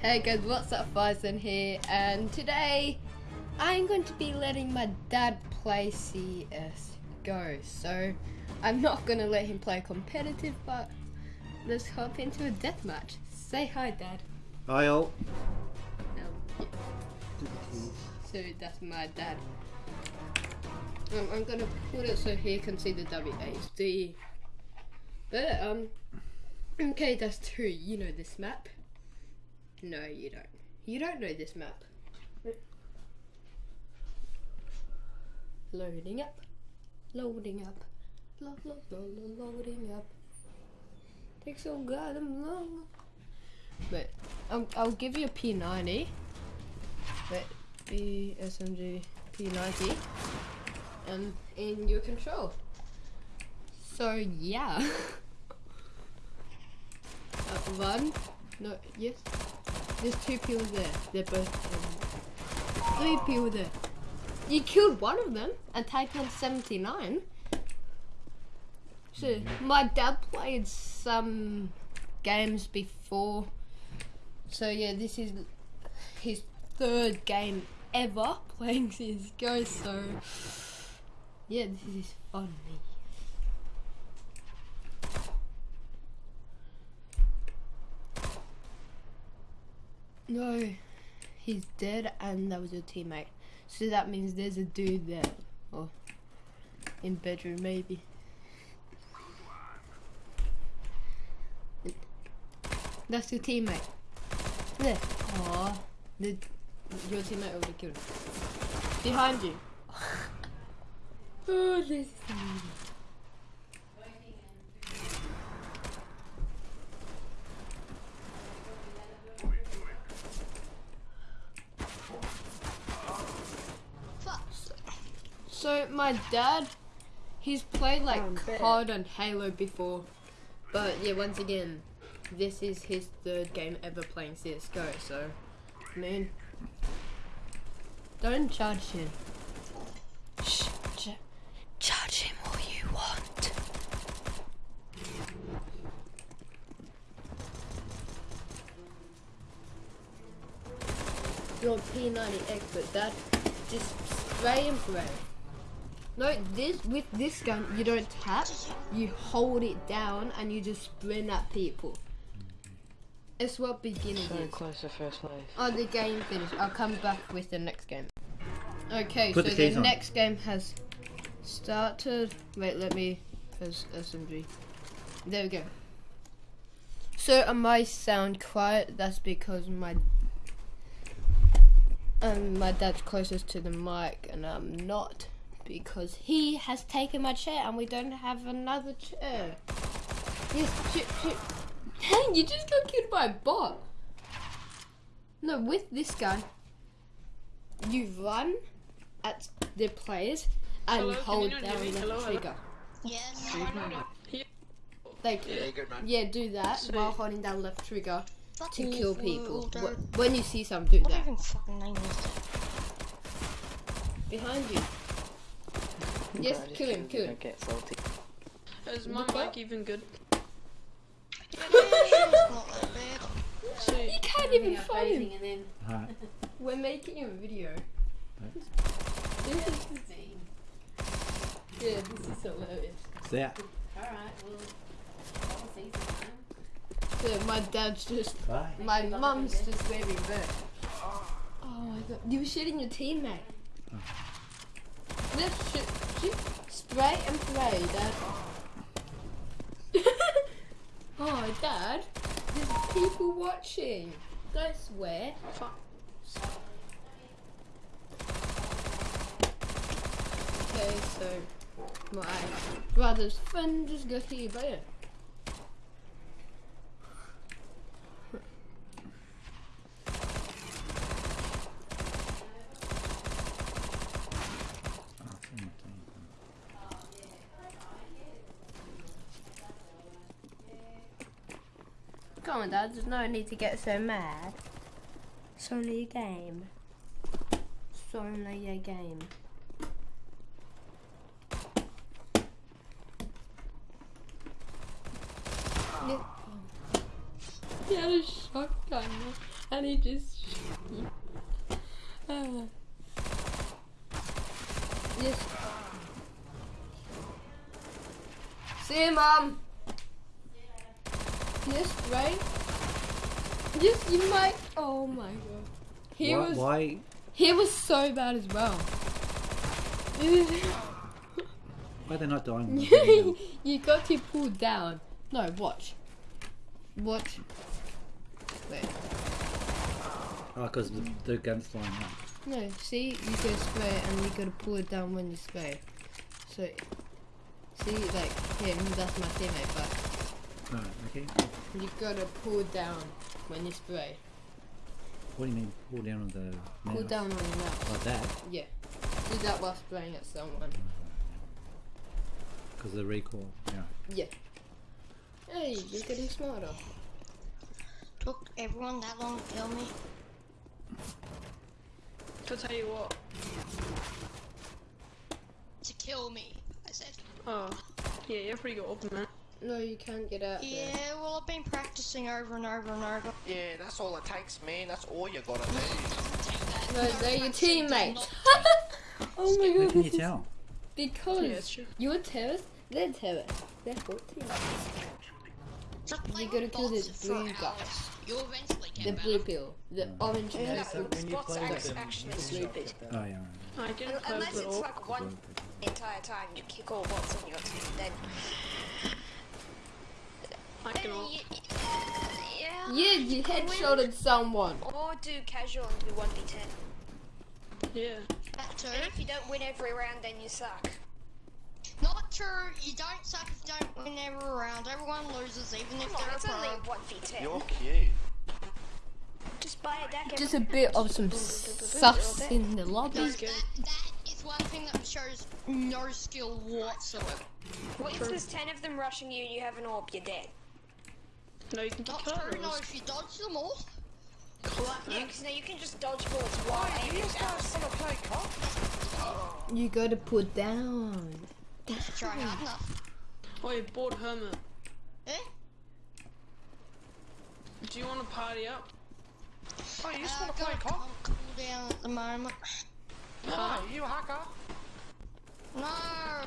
Hey guys, what's up? Farzan here, and today I'm going to be letting my dad play CS GO. So I'm not going to let him play competitive, but let's hop into a deathmatch. Say hi, Dad. Hi all. Um, yeah. So that's my dad. Um, I'm gonna put it so he can see the WHD. But um, okay, that's true. You know this map. No, you don't. You don't know this map. Loading up, loading up, lo lo lo lo loading up. Takes so goddamn long. But I'll, I'll give you a P90. But B SMG P90 and in your control. So yeah. uh, one, no, yes. There's two people there. They're both um, three people there. You killed one of them and tagged on 79. So my dad played some games before. So yeah, this is his third game ever playing CSGO. So yeah, this is funny. No, he's dead and that was your teammate. So that means there's a dude there. Or in bedroom maybe. That's your teammate. There. Aw. The, your teammate already killed him. Behind you. oh, this is. So my dad, he's played like oh, COD and Halo before, but yeah, once again, this is his third game ever playing CS:GO. So, I mean, don't judge him. Shh, j- judge him all you want. You're P90 expert, Dad. Just spray and pray. No, this with this gun you don't tap, you hold it down and you just sprint at people. It's what beginning So is. close to first place. Oh, the game finished. I'll come back with the next game. Okay, Put so the the, next game has started. Wait, let me. Has SMG. There we go. So I might sound quiet. That's because my um my dad's closest to the mic and I'm not because he has taken my chair and we don't have another chair. Yes, shoot, shoot. Dang, you just got killed by a bot. No, with this gun, you run at the players and Hello, hold you not down the Hello, hello. trigger. Yes. Like, Yeah, good man. yeah, do that So- while holding down left trigger to Ooh, kill people. Wh- When you see some, do What that. even fucking that? Behind you. Yes, But I kill him, choose kill him. Get salty. Is my Look up. mic even good? You can't even find him. and then Hi. We're making a video. This is yeah, this is hilarious. See ya. alright, well I'll see sometime. So my dad's just Bye. My mum's just waving back. Oh my god. You were shooting your teammate. Oh. Let's shoot, shoot. Spray and pray, Dad. oh, Dad. There's people watching. Don't swear. Okay, so my brother's friend just got here, but. Come on, Dad. There's no need to get so mad. It's only a game. It's only a game. Yeah. He had a shotgun. and he just. Ah. yes. See you, mom. Yes, right? Yes, you might. Oh my god. He why, was. why? He was so bad as well. Why are they not dying? when they're getting down? you got to pull down. No, watch. Watch. Wait. Oh, because the, the gun's flying out. No, see, you go spray and you gotta pull it down when you spray. So, see, like him, that's my teammate, but No, okay. you gotta pull down when you spray. What do you mean? Pull down on the Pull down on your mouse. Like that? Yeah. Do that while spraying at someone. Because the recoil. Yeah. Yeah. Hey, you're getting smarter. Took everyone that long to kill me. To tell you what. To kill me, I said. Oh, yeah, you're pretty good open, man. No, you can't get out there. Yeah, well, I've been practicing over and over and over. Yeah, that's all it takes, man. That's all you gotta do. No, they're your teammates. oh my How god. can you tell? Because Yeah, you're terrorists, they're terrorists. They're both teammates. Just play You gotta with kill the blue hours. guys. The blue pill. The orange pill. Yeah, but when you Spots play are with them, actually it's stupid. Oh, yeah. right. I didn't Unless it's all. like one entire time you kick all bots on your team, then I then all. yeah. Yeah, you headshotted someone. Or do casual and do one v ten. Yeah. That too. And if you don't win every round, then you suck. Not true. You don't suck if you don't win every round. Everyone loses, even if on, they're a it's only pro. one v ten. You're cute. Just buy a deck. Just a bit of some sus in the lobby. That, that is one thing that shows no skill whatsoever. What if there's ten of them rushing you and you have an orb? You're dead. No, you can Not kill true. No, those. if you dodge them all. Clap, Yeah, because now you can just dodge bullets while You aiming just down. guys wanna play cop? You gotta put down. Try hard enough. Oh, you bored hermit. Eh? Do you want to party up? Oh, you just Uh, wanna play gotta cop? cool down at the moment. No, you a hacker. No.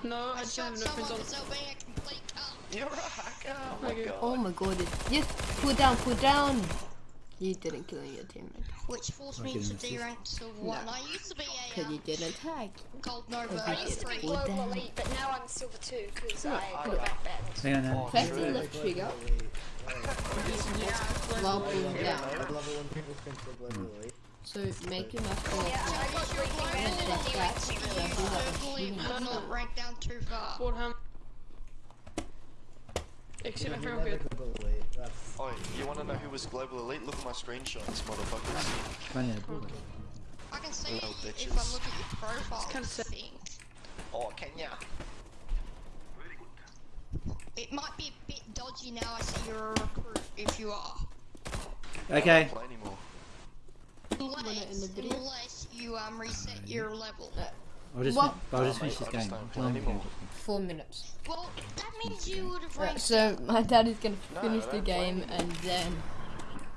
No, I I just shot have no friends someone on. because they were being a complete cunt. You're a hacker. Oh my Okay. god. Oh my god. Yes, put down, put down. You didn't kill your teammate. Which forced me get to an assist. D rank silver one. I used to be a um, Because you didn't tag. gold Nova I used to be global elite, but now I'm silver two because No, I go got back banned. Hang on, no. Press the left trigger while pulling down. red level when people can play globally. So make your mouse go Yeah. I got breaking Press banned that and D back. rank super So low. do that certainly with would not rank down too far. Bored hermit. Except if You're I'm never good. globally. Oh, you wanna know who was global elite? Look at my screenshots, motherfuckers. Funny, I pulled it. I can see Little if I bitches. look at your profile. kinda I Oh, can ya? It might be a bit dodgy now. I see you're a recruit. If you are, Okay. I don't play anymore. unless, in the video? unless you um reset your level. I'll just, What? I'll just finish mate, this game. don't play How long anymore. can I Four minutes. Well, that means you would have Right, so my dad is gonna No, finish the don't play game and then.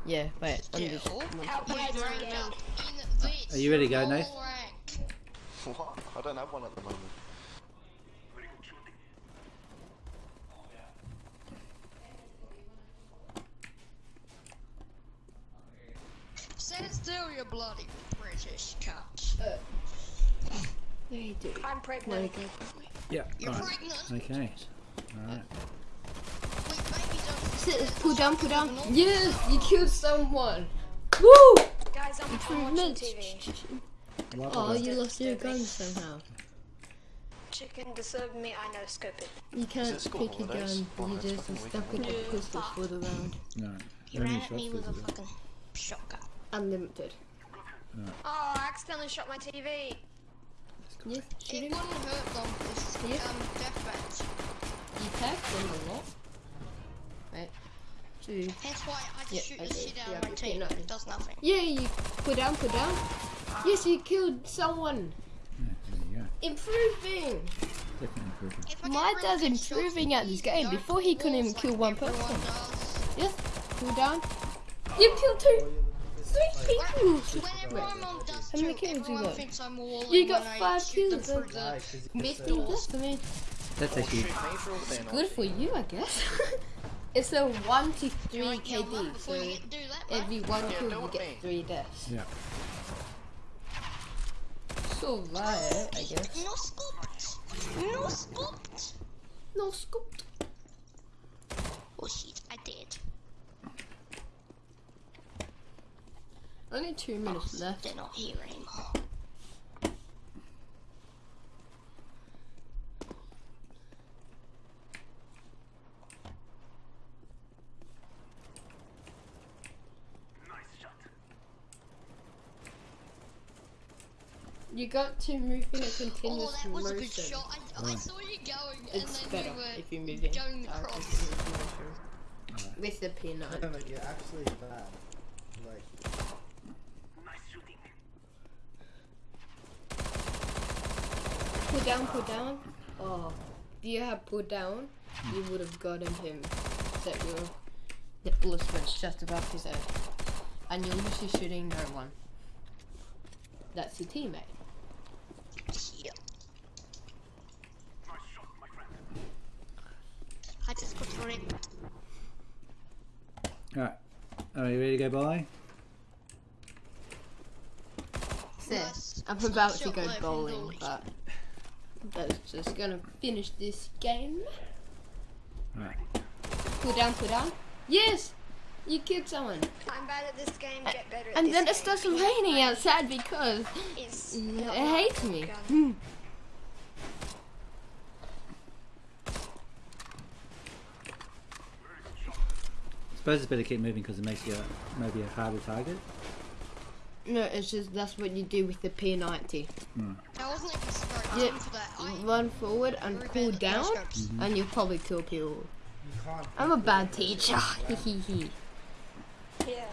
Yeah, wait. I'm just. Still, How you'd bad's your rank game? up in this. Are you ready to go, normal Nath? rank. What? I don't have one at the moment. Stand still, you bloody British cunt. Uh, yeah, you do. I'm No, pregnant. Yeah, You're right. pregnant. Okay. Alright. Wait, baby don't. Sit, pull down, pull down. Yes, you killed someone. Woo! Guys, I'm, I'm watching TV. Oh, you lost your gun somehow. Chicken disturbed me. I know scope it. You can't it school pick a gun. You just fucking stuck with the weekend. pistol for the round. No. You ran at me with a fucking shotgun. Unlimited. Oh, I accidentally shot my TV. Yes, It wouldn't hurt them. This Yeah. um deathmatch. You tagged them a lot. Right. Two. Hence why I just Yeah, shoot the shit out yeah, of my team. no. It does nothing. Yeah, you put down, put down. Yes, you killed someone. Yeah, Improving. go. Definitely improving. If I My dad's really good shots, improving at this game. Before he couldn't even kill like one person. does. Yes, pull down. You killed two. three kills. Whenever my mom does How many kills you got? thinks I'm all You got five kills, through then. the Nice, 'cause Fifteen deaths. I mean, That's actually shoot me for all the good for you, I guess. it's a one to three Right, yeah, KD, so you get- do that, bro. every one Yeah, kill you get three deaths. yeah. So right, I guess. No scooped. No scooped. No scoop. Oh shit, I did. Only two minutes left. They're not here anymore. You got to move in a Oh, continuous that was a motion. good shot. I, I saw you going, It's and then better you were if you move in. going uh, across. continuous motion. With the P9. No, but you're actually bad. Like, Pull down, pull down. Oh, if you had pulled down, you would have gotten him. That your the bullets went just above his head, and you're literally shooting no one. That's your teammate. Yeah. I just got through it. Alright. Are you ready to go by? So, Nice. I'm about to go bowling, but that's just gonna finish this game. Alright. Pull down, pull down. Yes, you killed someone. I'm bad at this game. Get better at And this then it starts raining outside because It's it hates my me. gun. Hmm. I suppose it's better to keep moving because it makes you a, maybe a harder target. No, it's just that's what you do with the P90. Hmm. I wasn't even straight Yeah. on for that. Run forward and very pull bad at down, mm-hmm. and you'll probably kill people. you can't. I'm a bad teacher. Yeah.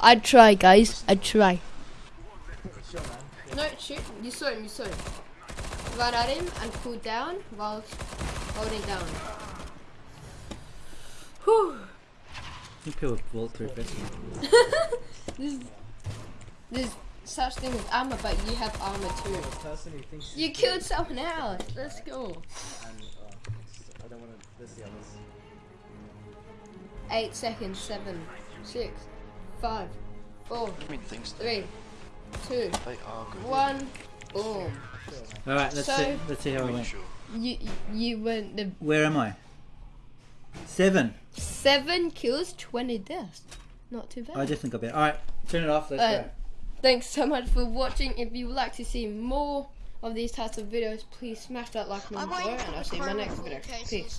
I try, guys. I try. No, shoot. You saw him. You saw him. Run at him and pull down while holding down. Whew. I think people with bulletproof vests. There's, there's such thing as armor, but you have armor too. The person who thinks You killed someone else. Let's go. and uh, I don't want to. This the others. Eight seconds. Seven, six, five, four, I mean, things three, two, they are good. one. Boom. Alright, let's So- see. Let's see how I Are you went. sure? You you went the Where am I? Seven. seven kills, twenty deaths. Not too bad. I just definitely got better. Alright, turn it off. Let's Uh, go. Thanks so much for watching. If you would like to see more of these types of videos, please smash that like button below, and I'll see you in my next video. Peace.